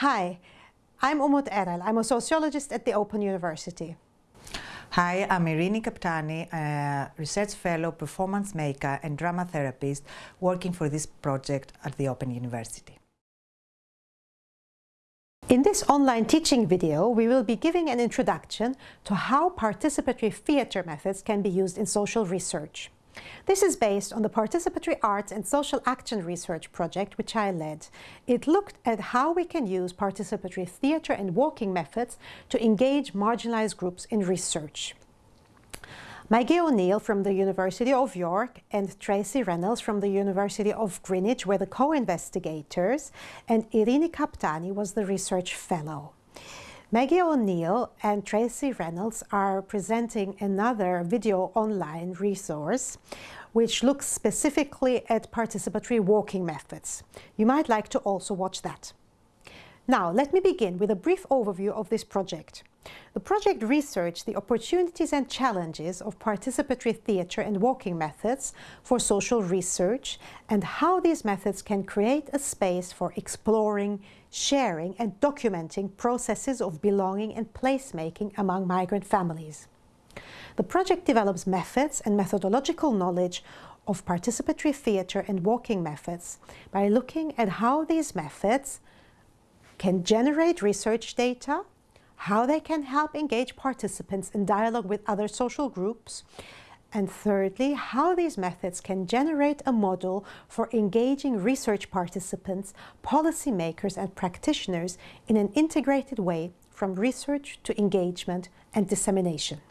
Hi, I'm Umut Erel. I'm a sociologist at the Open University. Hi, I'm Erene Kaptani, a research fellow, performance maker and drama therapist working for this project at the Open University. In this online teaching video, we will be giving an introduction to how participatory theatre methods can be used in social research. This is based on the Participatory Arts and Social Action Research project which I led. It looked at how we can use participatory theatre and walking methods to engage marginalized groups in research. Maggie O'Neill from the University of York and Tracey Reynolds from the University of Greenwich were the co-investigators and Erene Kaptani was the research fellow. Maggie O'Neill and Tracey Reynolds are presenting another video online resource which looks specifically at participatory walking methods. You might like to also watch that. Now, let me begin with a brief overview of this project. The project researched the opportunities and challenges of participatory theatre and walking methods for social research and how these methods can create a space for exploring, sharing and documenting processes of belonging and placemaking among migrant families. The project develops methods and methodological knowledge of participatory theatre and walking methods by looking at how these methods can generate research data, how they can help engage participants in dialogue with other social groups, and thirdly, how these methods can generate a model for engaging research participants, policymakers and practitioners in an integrated way from research to engagement and dissemination.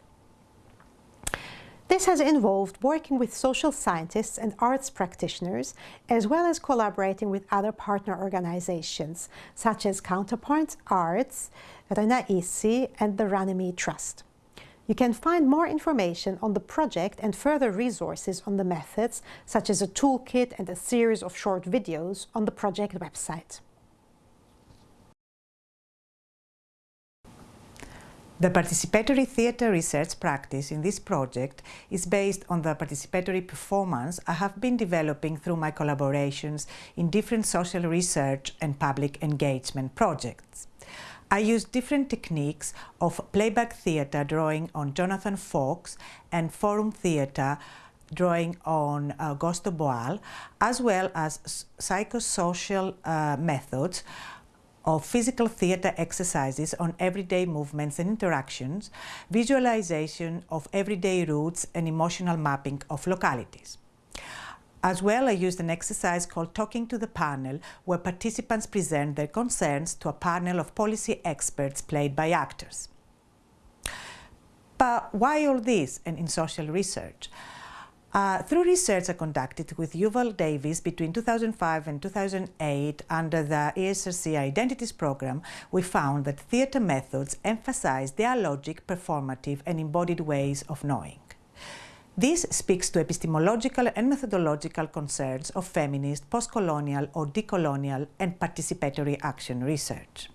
This has involved working with social scientists and arts practitioners, as well as collaborating with other partner organizations, such as Counterpoint Arts, Renaisi, and the Runnymede Trust. You can find more information on the project and further resources on the methods, such as a toolkit and a series of short videos on the project website. The participatory theatre research practice in this project is based on the participatory performance I have been developing through my collaborations in different social research and public engagement projects. I use different techniques of playback theatre drawing on Jonathan Fox and forum theatre drawing on Augusto Boal, as well as psychosocial uh, methods of physical theatre exercises on everyday movements and interactions, visualization of everyday routes and emotional mapping of localities. As well, I used an exercise called Talking to the Panel, where participants present their concerns to a panel of policy experts played by actors. But why all this and in social research? Uh, through research I conducted with Yuval Davis between 2005 and 2008 under the ESRC Identities program, we found that theatre methods emphasize dialogic, performative and embodied ways of knowing. This speaks to epistemological and methodological concerns of feminist, post-colonial or decolonial and participatory action research.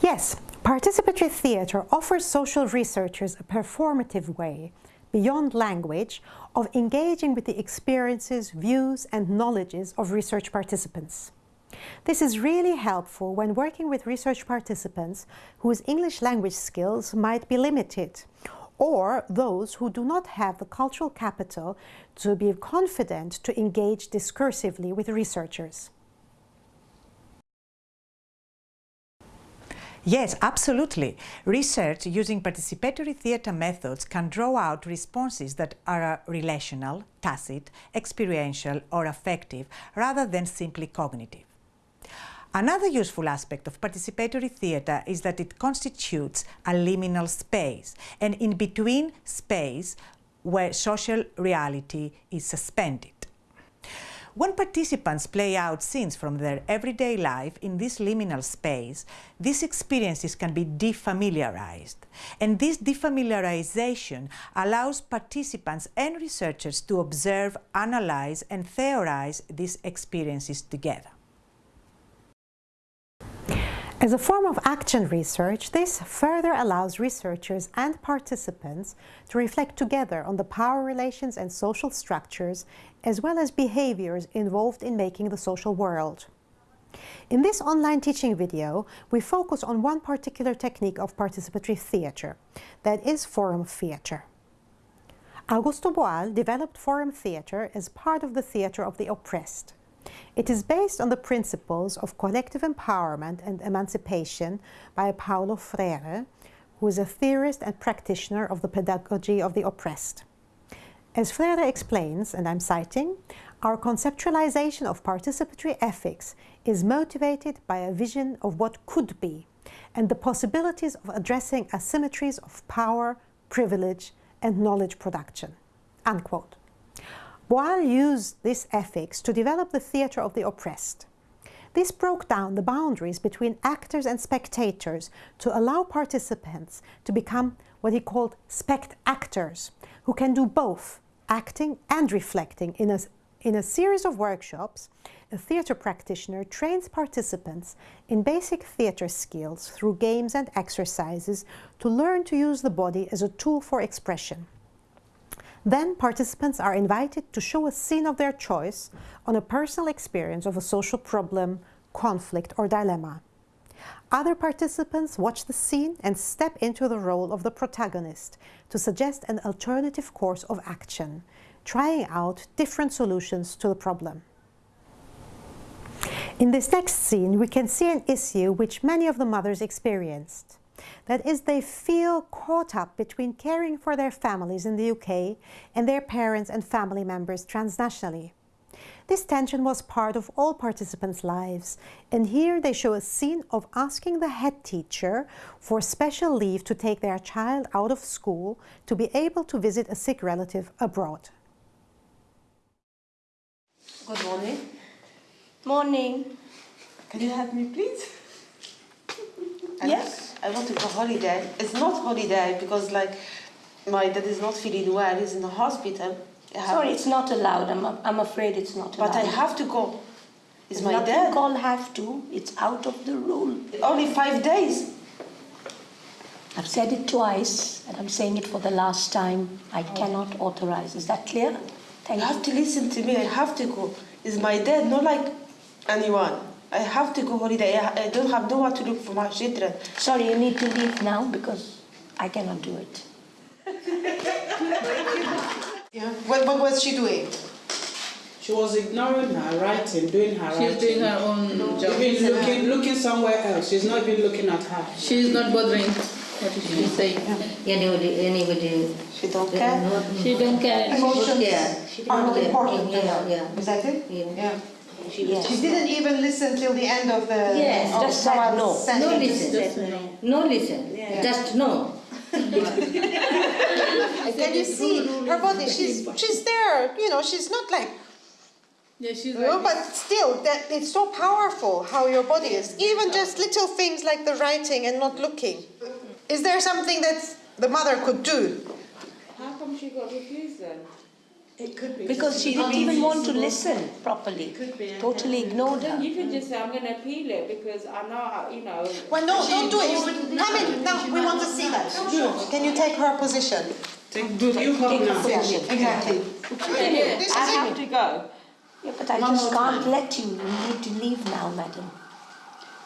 Yes, Participatory theatre offers social researchers a performative way, beyond language, of engaging with the experiences, views and knowledges of research participants. This is really helpful when working with research participants whose English language skills might be limited, or those who do not have the cultural capital to be confident to engage discursively with researchers. Yes, absolutely. Research using participatory theatre methods can draw out responses that are uh, relational, tacit, experiential or affective rather than simply cognitive. Another useful aspect of participatory theatre is that it constitutes a liminal space, an in-between space where social reality is suspended. When participants play out scenes from their everyday life in this liminal space, these experiences can be defamiliarized. And this defamiliarization allows participants and researchers to observe, analyze and theorize these experiences together. As a form of action research, this further allows researchers and participants to reflect together on the power relations and social structures, as well as behaviors involved in making the social world. In this online teaching video, we focus on one particular technique of participatory theatre, that is forum theatre. Augusto Boal developed forum theatre as part of the theatre of the oppressed. It is based on the principles of collective empowerment and emancipation by Paulo Freire, who is a theorist and practitioner of the pedagogy of the oppressed. As Freire explains, and I'm citing, our conceptualization of participatory ethics is motivated by a vision of what could be and the possibilities of addressing asymmetries of power, privilege, and knowledge production. Unquote. Boal used this ethics to develop the theatre of the oppressed. This broke down the boundaries between actors and spectators to allow participants to become what he called spect-actors, who can do both acting and reflecting. In a, in a series of workshops, a theatre practitioner trains participants in basic theatre skills through games and exercises to learn to use the body as a tool for expression. Then participants are invited to show a scene of their choice on a personal experience of a social problem, conflict or dilemma. Other participants watch the scene and step into the role of the protagonist to suggest an alternative course of action, trying out different solutions to the problem. In this next scene, we can see an issue which many of the mothers experienced. That is, they feel caught up between caring for their families in the UK and their parents and family members transnationally. This tension was part of all participants' lives, and here they show a scene of asking the head teacher for special leave to take their child out of school to be able to visit a sick relative abroad. Good morning. Morning. Can you help me, please? Yes. I want to go holiday. It's not holiday because like my dad is not feeling well. He's in the hospital. Sorry, it's not allowed. I'm, I'm afraid it's not allowed. But I have to go. It's my nothing dad. called have to. It's out of the rule. Only five days. I've said it twice, and I'm saying it for the last time. I oh. cannot authorize. Is that clear? Thank you Thank have to listen to me. I have to go. It's my dad, not like anyone. I have to go holiday. I I don't have nowhere to look for my children. Sorry, you need to leave now because I cannot do it. Yeah. What, what was she doing? She was ignoring her writing, doing her She's writing. doing her own job. Even looking, looking somewhere else. She's not even looking at her. She's not bothering what is she saying. Anybody, anybody. She don't care. She don't care. Emotions Yeah, she are not didn't care. important to Yeah, her. yeah. Is that it? Yeah. Yeah. She Yes. She didn't even listen till the end of the. Yes, of just said no. sentence. No listen, no listen, just no. Can you see her body? She's, she's there, you know, she's not like Yeah, she's No, like, but still, that it's so powerful how your body is. Even just little things like the writing and not looking. Is there something that the mother could do? How come she got refused then? It could be. Because she didn't even want to listen properly. Totally ignored Then her. you can just say, I'm going to appeal it because I'm not, you know. Well, no, don't do it. Come in. No, we want to see that. Can you take her position? Take, do you help now? Exactly. This is I it. have to go. Yeah, but I just can't let you. You need to leave now, madam.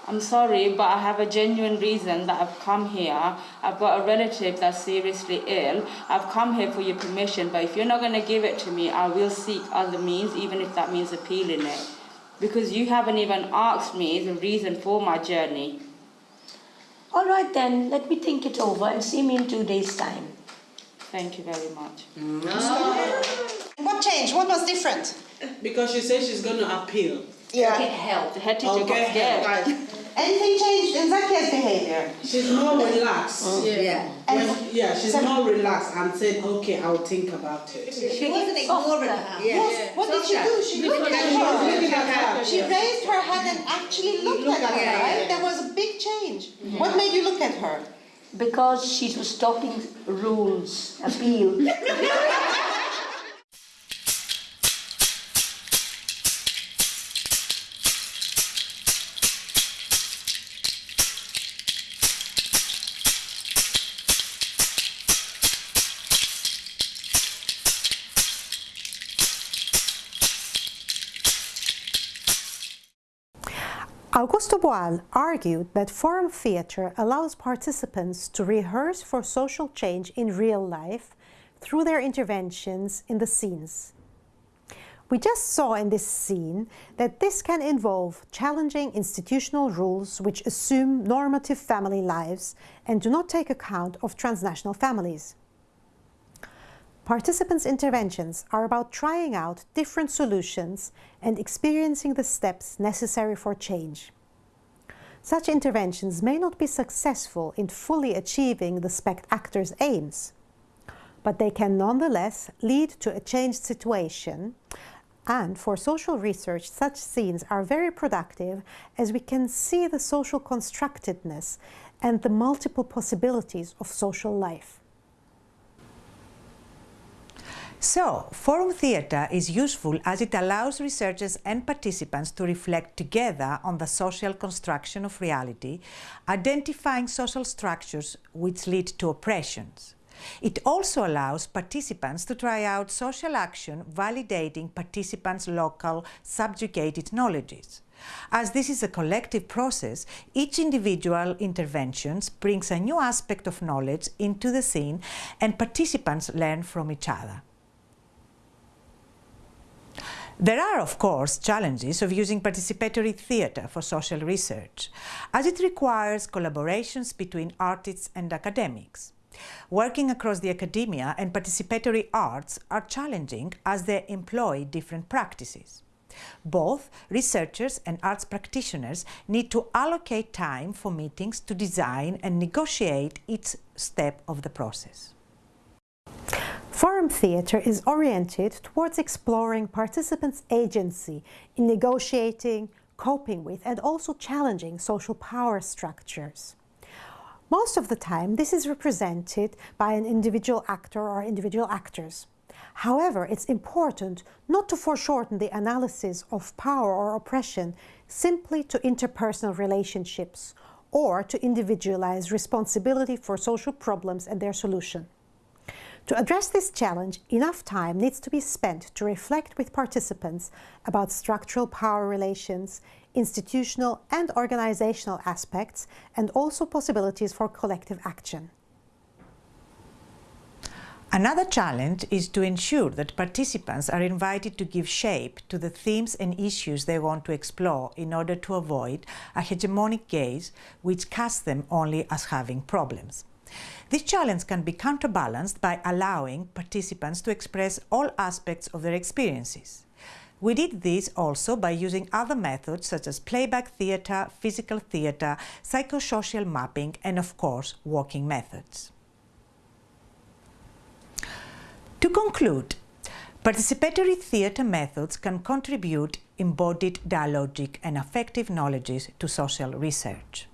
I'm sorry, but I have a genuine reason that I've come here. I've got a relative that's seriously ill. I've come here for your permission, but if you're not going to give it to me, I will seek other means, even if that means appealing it. Because you haven't even asked me the reason for my journey. All right then, let me think it over and see me in two days' time. Thank you very much. Mm. What changed? What was different? Because she says she's going to appeal. Yeah. The head teacher oh, Okay, got scared. right. Anything changed in Zakia's behavior? She's more relaxed. Oh. Yeah. When- yeah, she's more relaxed and said, okay, I'll think about it. She wasn't ignoring her. Yes. What did she do? She looked at her. Looking at her. She raised her hand and actually looked at her, yeah, right? yeah. There was a big change. What made you look at her? Because she was talking rules, appeal. Augusto Boal argued that forum theatre allows participants to rehearse for social change in real life through their interventions in the scenes. We just saw in this scene that this can involve challenging institutional rules which assume normative family lives and do not take account of transnational families. Participants' interventions are about trying out different solutions and experiencing the steps necessary for change. Such interventions may not be successful in fully achieving the SPECT actor's aims, but they can nonetheless lead to a changed situation and for social research, such scenes are very productive as we can see the social constructedness and the multiple possibilities of social life. So, forum theatre is useful as it allows researchers and participants to reflect together on the social construction of reality, identifying social structures which lead to oppressions. It also allows participants to try out social action validating participants' local subjugated knowledges. As this is a collective process, each individual intervention brings a new aspect of knowledge into the scene and participants learn from each other. There are, of course, challenges of using participatory theatre for social research, as it requires collaborations between artists and academics. Working across the academia and participatory arts are challenging as they employ different practices. Both researchers and arts practitioners need to allocate time for meetings to design and negotiate each step of the process. Forum theatre is oriented towards exploring participants' agency in negotiating, coping with and also challenging social power structures. Most of the time, this is represented by an individual actor or individual actors. However, it's important not to foreshorten the analysis of power or oppression simply to interpersonal relationships or to individualize responsibility for social problems and their solution. To address this challenge, enough time needs to be spent to reflect with participants about structural power relations, institutional and organizational aspects, and also possibilities for collective action. Another challenge is to ensure that participants are invited to give shape to the themes and issues they want to explore in order to avoid a hegemonic gaze which casts them only as having problems. This challenge can be counterbalanced by allowing participants to express all aspects of their experiences. We did this also by using other methods such as playback theatre, physical theatre, psychosocial mapping and of course walking methods. To conclude, participatory theatre methods can contribute embodied dialogic and affective knowledges to social research.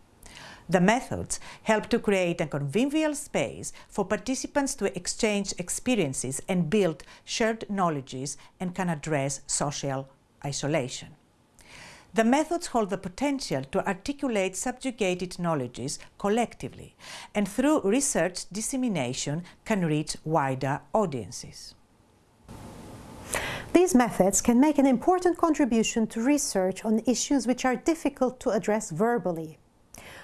The methods help to create a convivial space for participants to exchange experiences and build shared knowledges and can address social isolation. The methods hold the potential to articulate subjugated knowledges collectively and through research dissemination can reach wider audiences. These methods can make an important contribution to research on issues which are difficult to address verbally.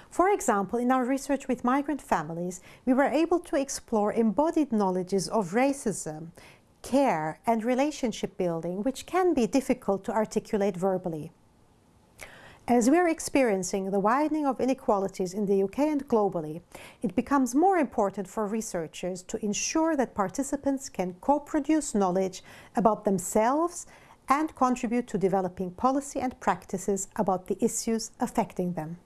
For example, in our research with migrant families, we were able to explore embodied knowledges of racism, care and relationship building, which can be difficult to articulate verbally. As we are experiencing the widening of inequalities in the UK and globally, it becomes more important for researchers to ensure that participants can co-produce knowledge about themselves and contribute to developing policy and practices about the issues affecting them.